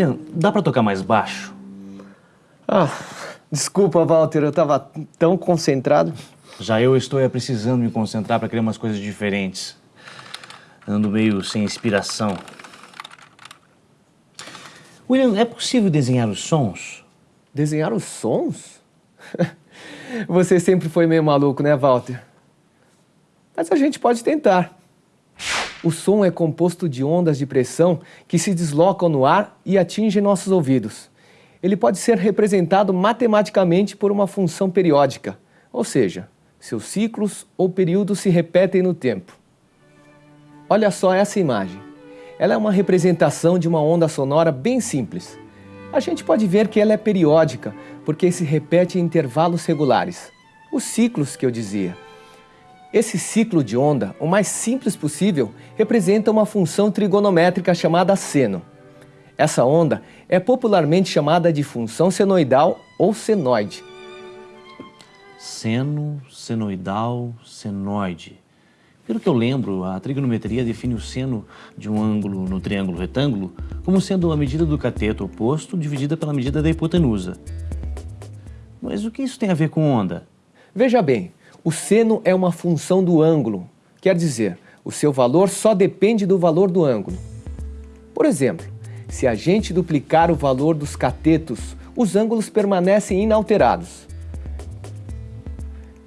William, dá pra tocar mais baixo? Ah, desculpa, Walter, eu tava tão concentrado. Já eu estou precisando me concentrar para criar umas coisas diferentes. Ando meio sem inspiração. William, é possível desenhar os sons? Desenhar os sons? Você sempre foi meio maluco, né, Walter? Mas a gente pode tentar. O som é composto de ondas de pressão que se deslocam no ar e atingem nossos ouvidos. Ele pode ser representado matematicamente por uma função periódica, ou seja, seus ciclos ou períodos se repetem no tempo. Olha só essa imagem. Ela é uma representação de uma onda sonora bem simples. A gente pode ver que ela é periódica, porque se repete em intervalos regulares. Os ciclos que eu dizia. Esse ciclo de onda, o mais simples possível, representa uma função trigonométrica chamada seno. Essa onda é popularmente chamada de função senoidal ou senoide. Seno, senoidal, senoide. Pelo que eu lembro, a trigonometria define o seno de um ângulo no triângulo retângulo como sendo a medida do cateto oposto dividida pela medida da hipotenusa. Mas o que isso tem a ver com onda? Veja bem, o seno é uma função do ângulo, quer dizer, o seu valor só depende do valor do ângulo. Por exemplo, se a gente duplicar o valor dos catetos, os ângulos permanecem inalterados.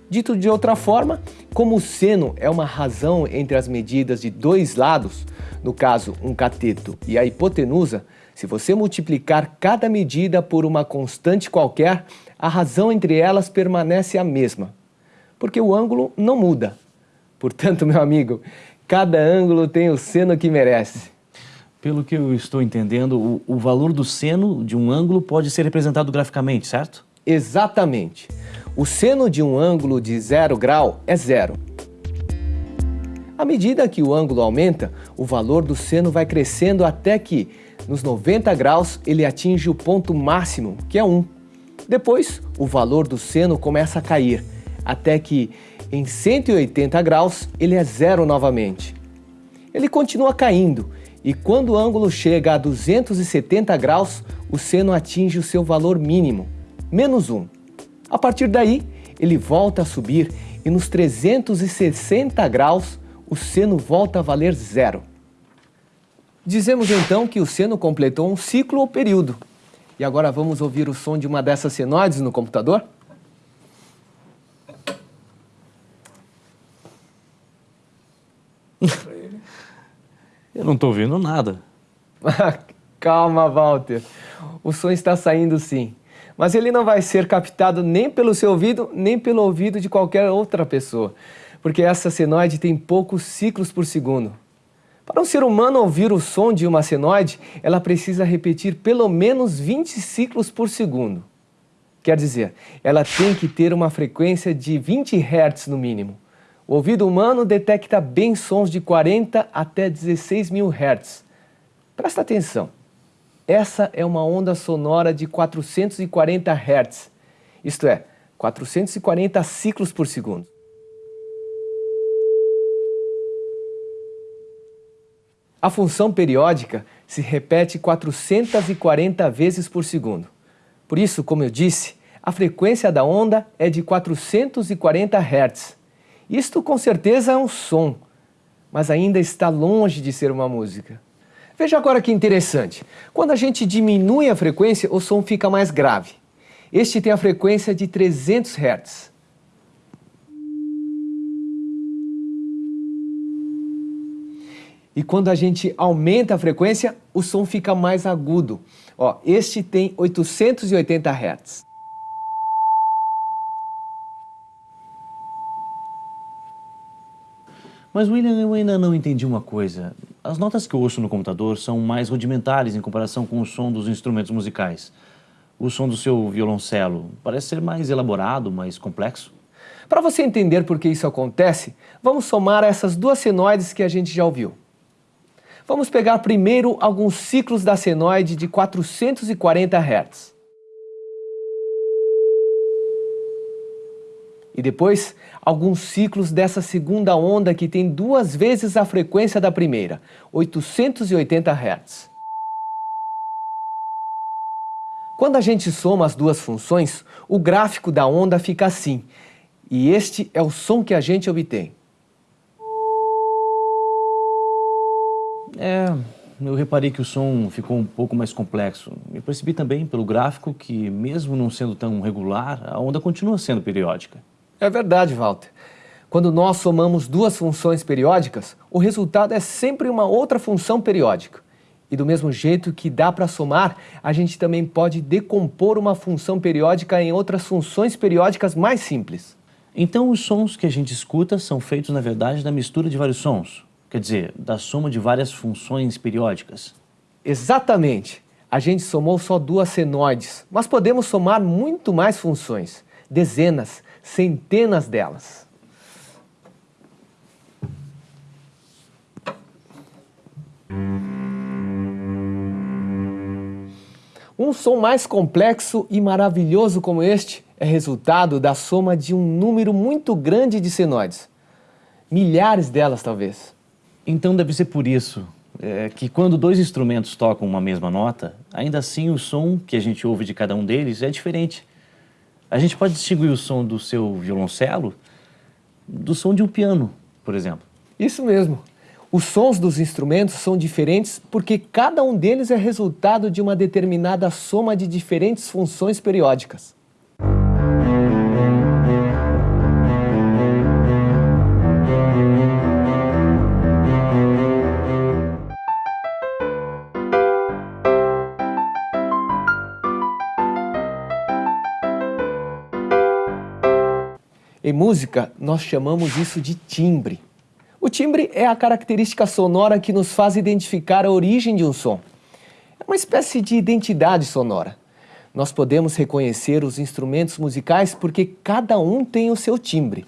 Dito de outra forma, como o seno é uma razão entre as medidas de dois lados, no caso um cateto e a hipotenusa, se você multiplicar cada medida por uma constante qualquer, a razão entre elas permanece a mesma porque o ângulo não muda. Portanto, meu amigo, cada ângulo tem o seno que merece. Pelo que eu estou entendendo, o, o valor do seno de um ângulo pode ser representado graficamente, certo? Exatamente. O seno de um ângulo de zero grau é zero. À medida que o ângulo aumenta, o valor do seno vai crescendo até que, nos 90 graus, ele atinge o ponto máximo, que é 1. Depois, o valor do seno começa a cair, até que em 180 graus ele é zero novamente. Ele continua caindo e quando o ângulo chega a 270 graus, o seno atinge o seu valor mínimo, menos 1. A partir daí, ele volta a subir e nos 360 graus, o seno volta a valer zero. Dizemos então que o seno completou um ciclo ou período. E agora vamos ouvir o som de uma dessas senoides no computador? Eu não estou ouvindo nada. Calma, Walter. O som está saindo sim. Mas ele não vai ser captado nem pelo seu ouvido, nem pelo ouvido de qualquer outra pessoa. Porque essa senoide tem poucos ciclos por segundo. Para um ser humano ouvir o som de uma senoide, ela precisa repetir pelo menos 20 ciclos por segundo. Quer dizer, ela tem que ter uma frequência de 20 Hz no mínimo. O ouvido humano detecta bem sons de 40 até 16 mil Hz. Presta atenção. Essa é uma onda sonora de 440 Hz, isto é, 440 ciclos por segundo. A função periódica se repete 440 vezes por segundo. Por isso, como eu disse, a frequência da onda é de 440 Hz. Isto com certeza é um som, mas ainda está longe de ser uma música. Veja agora que interessante. Quando a gente diminui a frequência, o som fica mais grave. Este tem a frequência de 300 Hz. E quando a gente aumenta a frequência, o som fica mais agudo. Ó, este tem 880 Hz. Mas, William, eu ainda não entendi uma coisa. As notas que eu ouço no computador são mais rudimentares em comparação com o som dos instrumentos musicais. O som do seu violoncelo parece ser mais elaborado, mais complexo. Para você entender por que isso acontece, vamos somar essas duas senoides que a gente já ouviu. Vamos pegar primeiro alguns ciclos da senoide de 440 Hz. E depois, alguns ciclos dessa segunda onda que tem duas vezes a frequência da primeira, 880 Hz. Quando a gente soma as duas funções, o gráfico da onda fica assim. E este é o som que a gente obtém. É, eu reparei que o som ficou um pouco mais complexo. E percebi também pelo gráfico que, mesmo não sendo tão regular, a onda continua sendo periódica. É verdade, Walter. Quando nós somamos duas funções periódicas, o resultado é sempre uma outra função periódica. E do mesmo jeito que dá para somar, a gente também pode decompor uma função periódica em outras funções periódicas mais simples. Então os sons que a gente escuta são feitos, na verdade, da mistura de vários sons. Quer dizer, da soma de várias funções periódicas. Exatamente. A gente somou só duas senoides, mas podemos somar muito mais funções. Dezenas, centenas delas. Um som mais complexo e maravilhoso como este é resultado da soma de um número muito grande de senoides. Milhares delas, talvez. Então deve ser por isso é, que quando dois instrumentos tocam uma mesma nota, ainda assim o som que a gente ouve de cada um deles é diferente. A gente pode distinguir o som do seu violoncelo do som de um piano, por exemplo. Isso mesmo. Os sons dos instrumentos são diferentes porque cada um deles é resultado de uma determinada soma de diferentes funções periódicas. Em música, nós chamamos isso de timbre. O timbre é a característica sonora que nos faz identificar a origem de um som. É uma espécie de identidade sonora. Nós podemos reconhecer os instrumentos musicais porque cada um tem o seu timbre.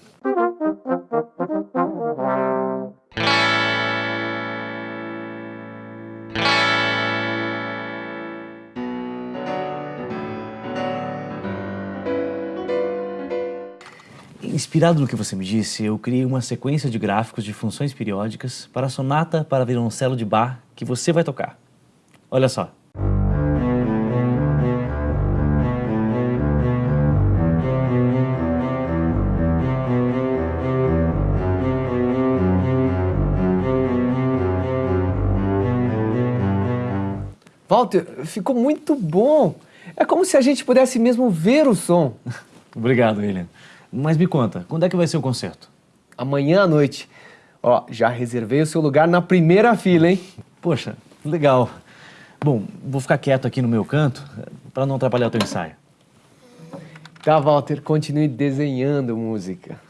Inspirado no que você me disse, eu criei uma sequência de gráficos de funções periódicas para a sonata para violoncelo de Bach que você vai tocar. Olha só. Walter, ficou muito bom. É como se a gente pudesse mesmo ver o som. Obrigado, William. Mas me conta, quando é que vai ser o concerto? Amanhã à noite. Ó, já reservei o seu lugar na primeira fila, hein? Poxa, legal. Bom, vou ficar quieto aqui no meu canto para não atrapalhar o teu ensaio. Tá, Walter, continue desenhando música.